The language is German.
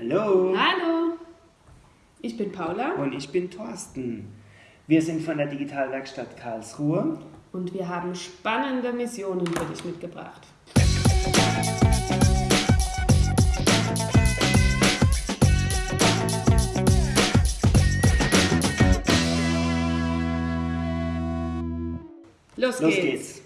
Hallo. Hallo, ich bin Paula Und ich bin Thorsten. Wir sind von der Digitalwerkstatt Karlsruhe. und wir haben spannende Missionen für dich mitgebracht. Los, Los geht's. geht's.